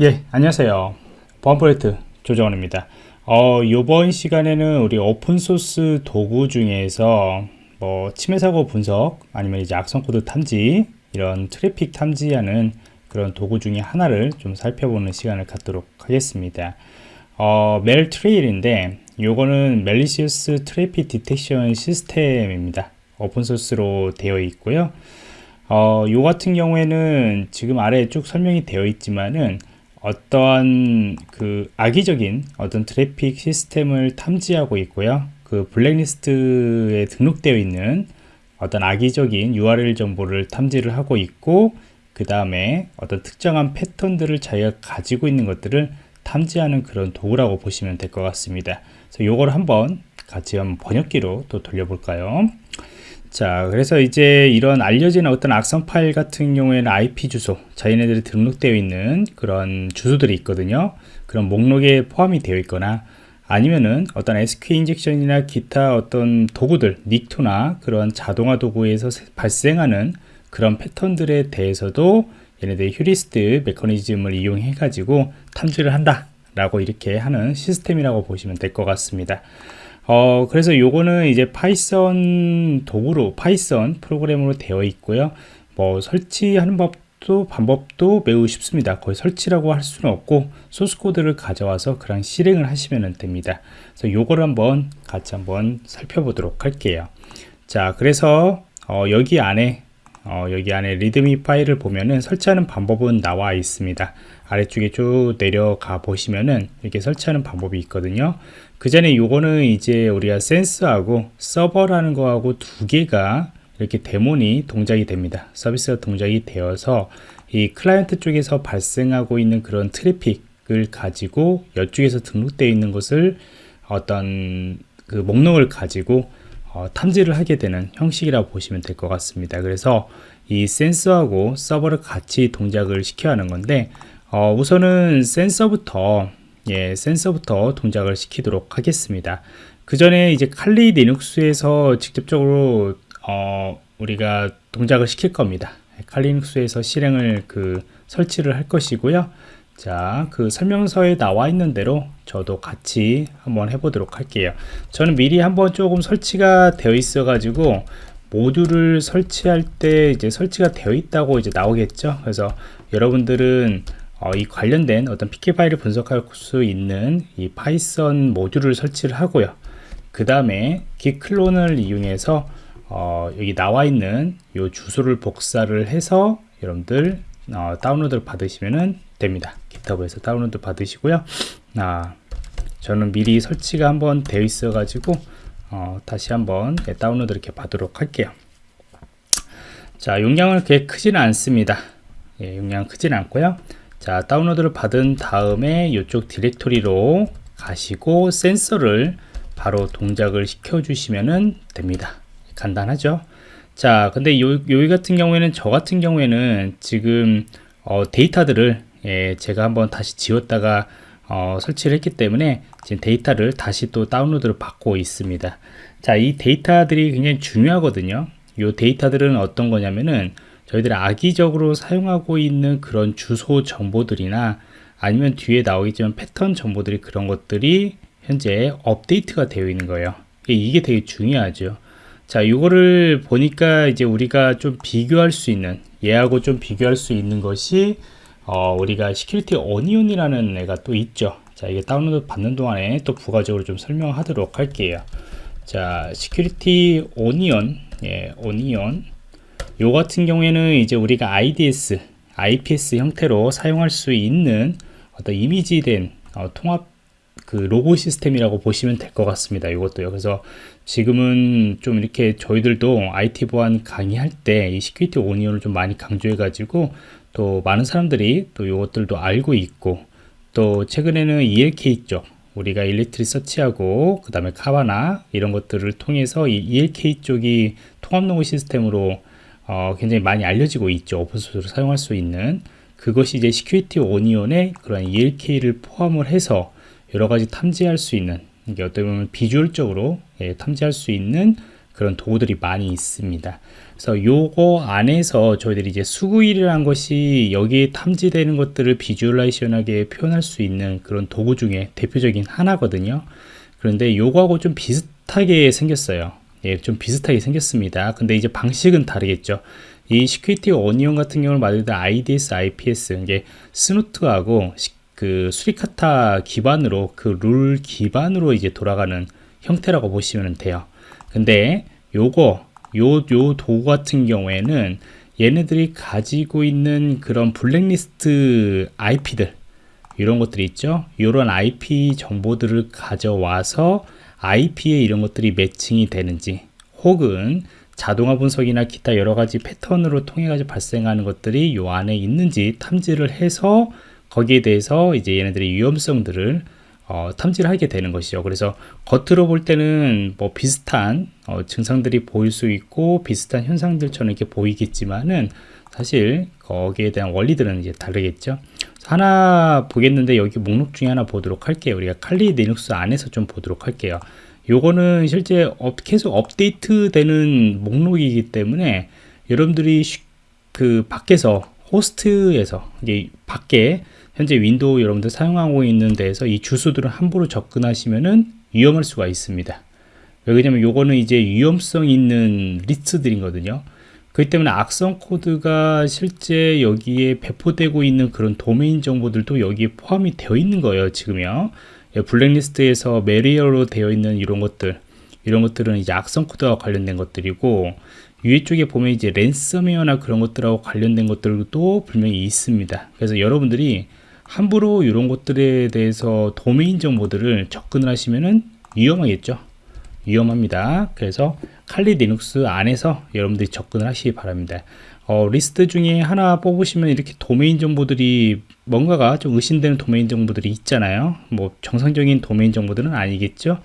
예, 안녕하세요. 보안 프로젝트 조정원입니다. 어, 이번 시간에는 우리 오픈소스 도구 중에서 뭐 침해 사고 분석 아니면 이제 악성 코드 탐지 이런 트래픽 탐지하는 그런 도구 중에 하나를 좀 살펴보는 시간을 갖도록 하겠습니다. 어, Maltrail인데 요거는 malicious traffic detection system입니다. 오픈소스로 되어 있고요. 어, 요 같은 경우에는 지금 아래에 쭉 설명이 되어 있지만은 어떠한 그 악의적인 어떤 트래픽 시스템을 탐지하고 있고요. 그 블랙리스트에 등록되어 있는 어떤 악의적인 URL 정보를 탐지를 하고 있고 그 다음에 어떤 특정한 패턴들을 자기가 가지고 있는 것들을 탐지하는 그런 도구라고 보시면 될 것 같습니다. 그래서 요걸 한번 같이 한번 번역기로 또 돌려볼까요? 자 그래서 이제 이런 알려진 어떤 악성 파일 같은 경우에는 IP 주소 자기네들이 등록되어 있는 그런 주소들이 있거든요. 그런 목록에 포함이 되어 있거나 아니면은 어떤 SQ 인젝션이나 기타 어떤 도구들 닉토나 그런 자동화 도구에서 발생하는 그런 패턴들에 대해서도 얘네들이 휴리스트 메커니즘을 이용해 가지고 탐지를 한다 라고 이렇게 하는 시스템이라고 보시면 될 것 같습니다 어, 그래서 요거는 이제 Python 도구로, Python 프로그램으로 되어 있고요. 뭐 설치하는 법도 방법도 매우 쉽습니다. 거의 설치라고 할 수는 없고 소스 코드를 가져와서 그냥 실행을 하시면 됩니다. 그래서 요걸 한번 같이 한번 살펴보도록 할게요. 자, 그래서 어, 여기 안에 어, 여기 안에 README 파일을 보면은 설치하는 방법은 나와 있습니다. 아래쪽에 쭉 내려가 보시면은 이렇게 설치하는 방법이 있거든요. 그 전에 요거는 이제 우리가 센서하고 서버라는 거하고 두 개가 이렇게 데몬이 동작이 됩니다. 서비스가 동작이 되어서 이 클라이언트 쪽에서 발생하고 있는 그런 트래픽을 가지고 이쪽에서 등록되어 있는 것을 어떤 그 목록을 가지고 어, 탐지를 하게 되는 형식이라고 보시면 될 것 같습니다. 그래서 이 센서하고 서버를 같이 동작을 시켜야 하는 건데 어, 우선은 센서부터 예, 센서부터 동작을 시키도록 하겠습니다. 그 전에 이제 칼리 리눅스에서 직접적으로 어, 우리가 동작을 시킬 겁니다. 칼리 리눅스에서 실행을 그 설치를 할 것이고요. 자, 그 설명서에 나와 있는 대로 저도 같이 한번 해보도록 할게요. 저는 미리 한번 조금 설치가 되어 있어 가지고 모듈을 설치할 때 이제 설치가 되어 있다고 이제 나오겠죠. 그래서 여러분들은 어, 이 관련된 어떤 pcap 파일을 분석할 수 있는 이 Python 모듈을 설치를 하고요. 그 다음에 git 클론을 이용해서 어, 여기 나와 있는 이 주소를 복사를 해서 여러분들 어, 다운로드를 받으시면 됩니다. GitHub에서 다운로드 받으시고요. 아, 저는 미리 설치가 한번 되어 있어 가지고 어, 다시 한번 네, 다운로드 이렇게 받도록 할게요. 자, 용량은 그렇게 크지는 않습니다. 예, 용량 크지는 않고요. 자, 다운로드를 받은 다음에 이쪽 디렉토리로 가시고 센서를 바로 동작을 시켜 주시면 됩니다. 간단하죠? 자, 근데 요, 여기 같은 경우에는 저 같은 경우에는 지금 어, 데이터들을 예, 제가 한번 다시 지웠다가 어, 설치를 했기 때문에 지금 데이터를 다시 또 다운로드를 받고 있습니다. 자, 이 데이터들이 굉장히 중요하거든요. 이 데이터들은 어떤 거냐면은 저희들이 악의적으로 사용하고 있는 그런 주소 정보들이나 아니면 뒤에 나오겠지만 패턴 정보들이 그런 것들이 현재 업데이트가 되어 있는 거예요. 이게 되게 중요하죠. 자, 이거를 보니까 이제 우리가 좀 비교할 수 있는 얘하고 좀 비교할 수 있는 것이 어, 우리가 Security Onion이라는 애가 또 있죠. 자, 이게 다운로드 받는 동안에 또 부가적으로 좀 설명하도록 할게요. 자, Security Onion, 예, Onion. 요 같은 경우에는 이제 우리가 IDS, IPS 형태로 사용할 수 있는 어떤 이미지된 어, 통합 그 로그 시스템이라고 보시면 될 것 같습니다. 이것도요. 그래서 지금은 좀 이렇게 저희들도 IT 보안 강의할 때 이 Security Onion을 좀 많이 강조해 가지고 또 많은 사람들이 또 이것들도 알고 있고 또 최근에는 ELK 쪽 우리가 Elasticsearch하고 그 다음에 Kibana 이런 것들을 통해서 이 ELK 쪽이 통합 로그 시스템으로 어, 굉장히 많이 알려지고 있죠. 오픈소스로 사용할 수 있는. 그것이 이제 Security Onion의 그런 ELK를 포함을 해서 여러 가지 탐지할 수 있는 이게 어떻게 보면 visual적으로 예, 탐지할 수 있는 그런 도구들이 많이 있습니다. 그래서 요거 안에서 저희들이 이제 Sguil이라는 것이 여기에 탐지되는 것들을 visualization하게 표현할 수 있는 그런 도구 중에 대표적인 하나거든요. 그런데 요거하고 좀 비슷하게 생겼어요. 예, 좀 비슷하게 생겼습니다. 근데 이제 방식은 다르겠죠. 이 Security Onion 같은 경우는 말 그대로 IDS, IPS 이게 Snort하고 그 Suricata 기반으로 그 룰 기반으로 이제 돌아가는 형태라고 보시면 돼요. 근데 요거 요, 요 도구 같은 경우에는 얘네들이 가지고 있는 그런 블랙리스트 IP들 이런 것들이 있죠. 이런 IP 정보들을 가져와서 IP에 이런 것들이 매칭이 되는지 혹은 자동화 분석이나 기타 여러 가지 패턴으로 통해 가지고 발생하는 것들이 요 안에 있는지 탐지를 해서 거기에 대해서 이제 얘네들의 위험성들을 어, 탐지를 하게 되는 것이죠. 그래서 겉으로 볼 때는 뭐 비슷한 어, 증상들이 보일 수 있고 비슷한 현상들처럼 이렇게 보이겠지만은 사실 거기에 대한 원리들은 이제 다르겠죠. 하나 보겠는데 여기 목록 중에 하나 보도록 할게요. 우리가 Kali Linux 안에서 좀 보도록 할게요. 요거는 실제 업, 계속 업데이트 되는 목록이기 때문에 여러분들이 그 밖에서 호스트에서 이제 밖에 현재 윈도우 여러분들 사용하고 있는 데에서 이 주소들을 함부로 접근하시면은 위험할 수가 있습니다. 왜냐면 요거는 이제 위험성 있는 리스트들이거든요. 그렇기 때문에 악성 코드가 실제 여기에 배포되고 있는 그런 도메인 정보들도 여기에 포함이 되어 있는 거예요. 지금요. 예, 블랙리스트에서 malware로 되어 있는 이런 것들 이런 것들은 이제 악성 코드와 관련된 것들이고 위에 쪽에 보면 이제 랜섬웨어나 그런 것들하고 관련된 것들도 분명히 있습니다. 그래서 여러분들이 함부로 이런 것들에 대해서 도메인 정보들을 접근을 하시면은 위험하겠죠. 위험합니다. 그래서 Kali Linux 안에서 여러분들이 접근을 하시기 바랍니다. 어, 리스트 중에 하나 뽑으시면 이렇게 도메인 정보들이 뭔가가 좀 의심되는 도메인 정보들이 있잖아요. 뭐 정상적인 도메인 정보들은 아니겠죠.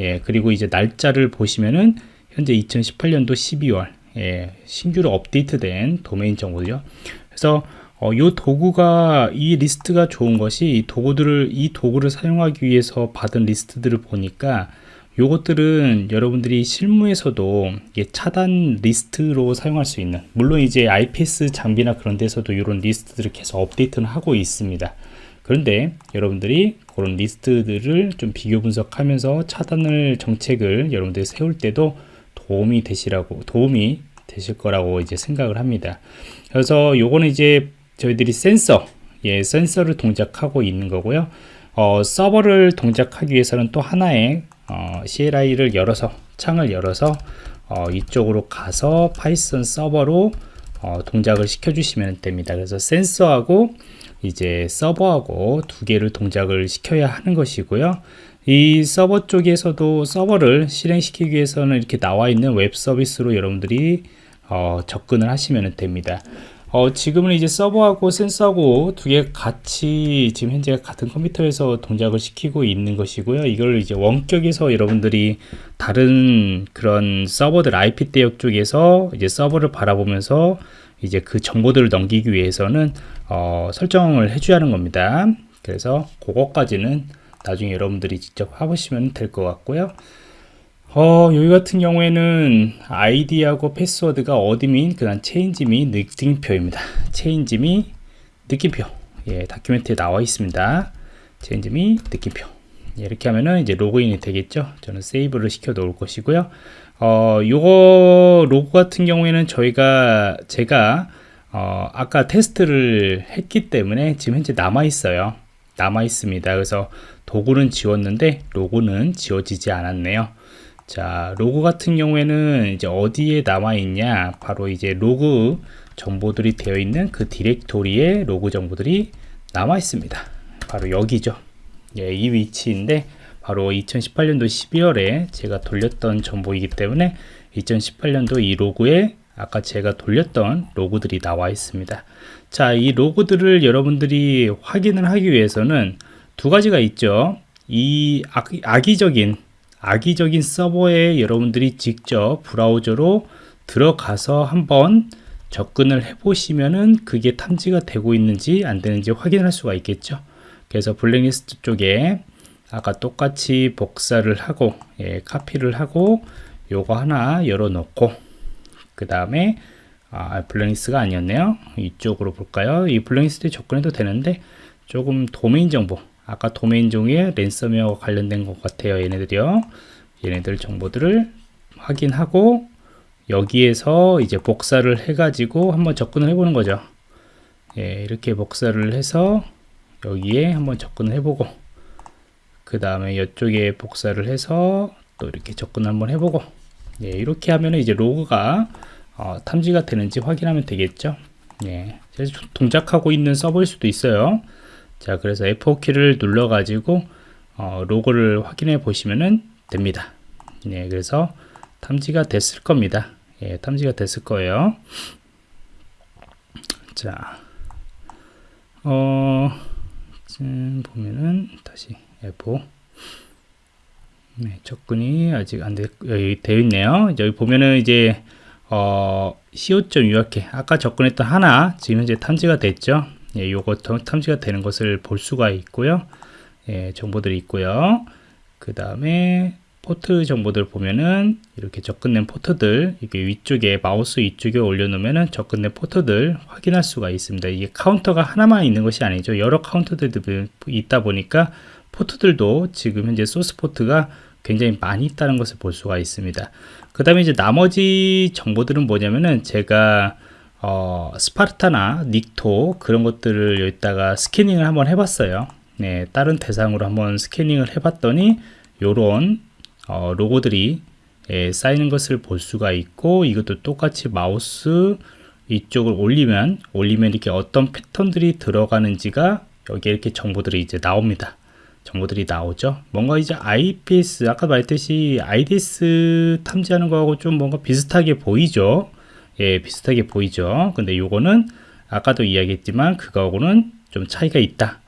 예, 그리고 이제 날짜를 보시면은 현재 2018년도 12월 예, 신규로 업데이트된 도메인 정보죠. 그래서 어, 이 도구가 이 리스트가 좋은 것이 이 도구들을 이 도구를 사용하기 위해서 받은 리스트들을 보니까 요것들은 여러분들이 실무에서도 차단 리스트로 사용할 수 있는 물론 이제 IPS 장비나 그런 데서도 이런 리스트들을 계속 업데이트는 하고 있습니다. 그런데 여러분들이 그런 리스트들을 좀 비교 분석하면서 차단을 정책을 여러분들이 세울 때도 도움이 되시라고 도움이 되실 거라고 이제 생각을 합니다. 그래서 요거는 이제 저희들이 센서 예 센서를 동작하고 있는 거고요. 어, 서버를 동작하기 위해서는 또 하나의 어, CLI를 열어서 창을 열어서 어, 이쪽으로 가서 Python 서버로 어, 동작을 시켜 주시면 됩니다. 그래서 센서하고 이제 서버하고 두 개를 동작을 시켜야 하는 것이고요. 이 서버 쪽에서도 서버를 실행시키기 위해서는 이렇게 나와 있는 웹 서비스로 여러분들이 어, 접근을 하시면 됩니다 어, 지금은 이제 서버하고 센서하고 두 개 같이 지금 현재 같은 컴퓨터에서 동작을 시키고 있는 것이고요. 이걸 이제 원격에서 여러분들이 다른 그런 서버들 IP 대역 쪽에서 이제 서버를 바라보면서 이제 그 정보들을 넘기기 위해서는 어, 설정을 해줘야 하는 겁니다. 그래서 그것까지는 나중에 여러분들이 직접 해보시면 될 것 같고요. 어, 여기 같은 경우에는 아이디하고 패스워드가 admin, 그 다음 change me 느낌표입니다. change me 느낌표. 예, document에 나와 있습니다. change me 느낌표. 예, 이렇게 하면은 이제 로그인이 되겠죠. 저는 save를 시켜 놓을 것이고요. 어, 요거 로그 같은 경우에는 저희가, 제가, 어, 아까 테스트를 했기 때문에 지금 현재 남아 있어요. 남아 있습니다. 그래서 도구는 지웠는데 로그는 지워지지 않았네요. 자 로그 같은 경우에는 이제 어디에 남아 있냐? 바로 이제 로그 정보들이 되어 있는 그 디렉토리에 로그 정보들이 남아 있습니다. 바로 여기죠. 예, 이 위치인데 바로 2018년도 12월에 제가 돌렸던 정보이기 때문에 2018년도 이 로그에 아까 제가 돌렸던 로그들이 나와 있습니다. 자 이 로그들을 여러분들이 확인을 하기 위해서는 두 가지가 있죠. 이 악의적인 악의적인 서버에 여러분들이 직접 브라우저로 들어가서 한번 접근을 해 보시면은 그게 탐지가 되고 있는지 안 되는지 확인할 수가 있겠죠 그래서 블랙리스트 쪽에 아까 똑같이 복사를 하고 예, 카피를 하고 요거 하나 열어 놓고 그 다음에 아, 블랙리스트가 아니었네요. 이쪽으로 볼까요? 이 블랙리스트에 접근해도 되는데 조금 도메인 정보 아까 도메인 종의 랜섬웨어 관련된 것 같아요. 얘네들이요. 얘네들 정보들을 확인하고 여기에서 이제 복사를 해 가지고 한번 접근을 해 보는 거죠. 예, 이렇게 복사를 해서 여기에 한번 접근을 해보고 그 다음에 이쪽에 복사를 해서 또 이렇게 접근 한번 해보고 예, 이렇게 하면 이제 로그가 어, 탐지가 되는지 확인하면 되겠죠. 예, 동작하고 있는 서버일 수도 있어요. 자, 그래서 F4키를 눌러 가지고 어, 로고를 확인해 보시면 됩니다. 예, 그래서 탐지가 됐을 겁니다. 예, 탐지가 됐을 거예요. 자, 어, 지금 보면은 다시 F 네, 접근이 아직 안 되, 여기 되어 있네요. 여기 보면은 이제 어, co.uk 아까 접근했던 하나 지금 현재 탐지가 됐죠. 예, 요거 탐지가 되는 것을 볼 수가 있고요. 예, 정보들이 있고요. 그 다음에 포트 정보들 보면은 이렇게 접근된 포트들 이게 위쪽에 마우스 위쪽에 올려놓으면은 접근된 포트들 확인할 수가 있습니다. 이게 카운터가 하나만 있는 것이 아니죠. 여러 카운터들이 있다 보니까 포트들도 지금 현재 소스 포트가 굉장히 많이 있다는 것을 볼 수가 있습니다. 그 다음에 이제 나머지 정보들은 뭐냐면은 제가 어, Sparta나 Nikto 그런 것들을 여기다가 scanning을 한번 해봤어요. 네, 다른 대상으로 한번 스캐닝을 해봤더니 요런 어, 로그들이 예, 쌓이는 것을 볼 수가 있고 이것도 똑같이 마우스 이쪽을 올리면 올리면 이렇게 어떤 패턴들이 들어가는지가 여기 이렇게 정보들이 이제 나옵니다. 정보들이 나오죠. 뭔가 이제 IPS 아까 말했듯이 IDS 탐지하는 거하고 좀 뭔가 비슷하게 보이죠. 예, 비슷하게 보이죠. 근데 요거는 아까도 이야기했지만 그거하고는 좀 차이가 있다.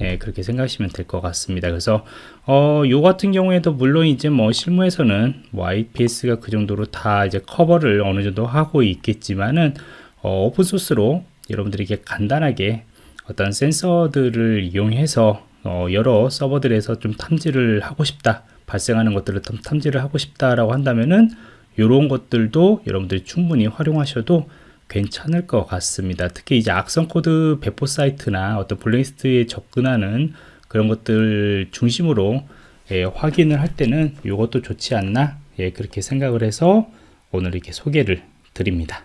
예, 그렇게 생각하시면 될 것 같습니다. 그래서 어, 요 같은 경우에도 물론 이제 뭐 실무에서는 뭐 IPS가 그 정도로 다 이제 커버를 어느 정도 하고 있겠지만은 어, 오픈 소스로 여러분들이 게 간단하게 어떤 센서들을 이용해서 어, 여러 서버들에서 좀 탐지를 하고 싶다 발생하는 것들을 좀 탐지를 하고 싶다라고 한다면은 이런 것들도 여러분들이 충분히 활용하셔도 괜찮을 것 같습니다. 특히 이제 악성 코드 배포 사이트나 어떤 블랙리스트에 접근하는 그런 것들 중심으로 예, 확인을 할 때는 이것도 좋지 않나 예, 그렇게 생각을 해서 오늘 이렇게 소개를 드립니다.